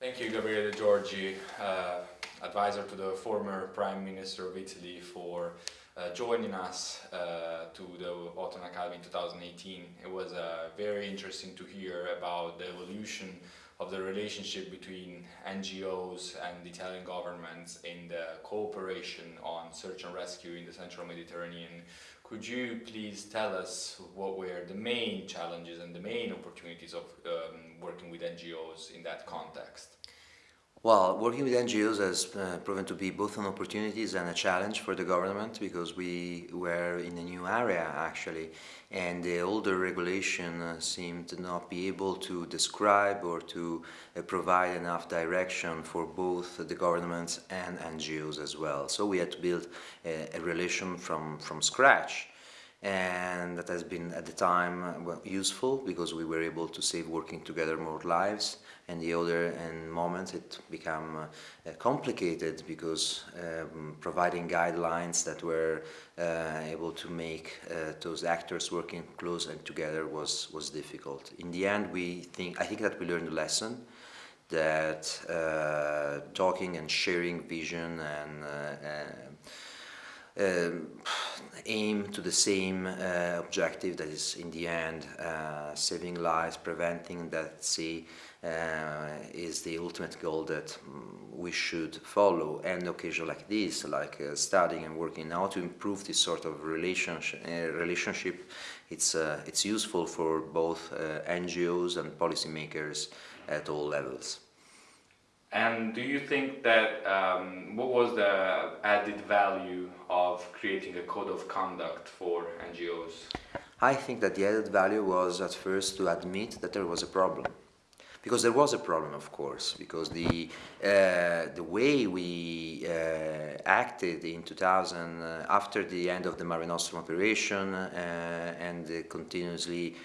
Thank you, Gabriele Giorgi, uh, advisor to the former Prime Minister of Italy for uh, joining us uh, to the Autumn Academy in 2018. It was uh, very interesting to hear about the evolution of the relationship between NGOs and the Italian government in the cooperation on search and rescue in the central Mediterranean. Could you please tell us what were the main challenges and the main opportunities of um, working with NGOs in that context? Well, working with NGOs has uh, proven to be both an opportunity and a challenge for the government because we were in a new area actually and the older regulation uh, seemed to not be able to describe or to uh, provide enough direction for both the governments and NGOs as well. So we had to build a, a relation from, from scratch and that has been at the time uh, useful because we were able to save working together more lives and the other and moments it became uh, complicated because um, providing guidelines that were uh, able to make uh, those actors working close and together was was difficult. In the end we think I think that we learned a lesson that uh, talking and sharing vision and uh, aim to the same uh, objective that is in the end uh, saving lives, preventing death sea uh, is the ultimate goal that um, we should follow and occasion like this, like studying and working now to improve this sort of relationship, relationship it's, it's useful for both NGOs and policymakers at all levels. And do you think that, um, what was the added value of creating a code of conduct for NGOs? I think that the added value was at first to admit that there was a problem. Because there was a problem, of course, because the, uh, the way we uh, acted in 2000, uh, after the end of the Mare Nostrum operation uh, and the continuously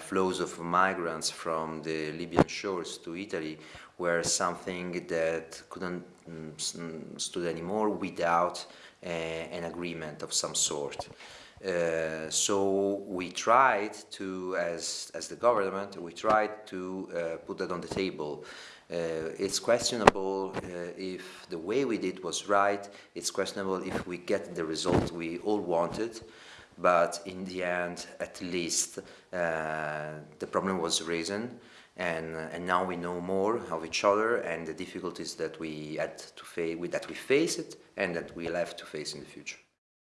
flows of migrants from the Libyan shores to Italy were something that couldn't mm, stood anymore without an agreement of some sort. Uh, so we tried to, as, as the government, we tried to uh, put that on the table. Uh, it's questionable uh, if the way we did was right, it's questionable if we get the result we all wanted, but in the end, at least, uh, the problem was risen, and, and now we know more of each other and the difficulties that we had to face, that we faced and that we'll have to face in the future.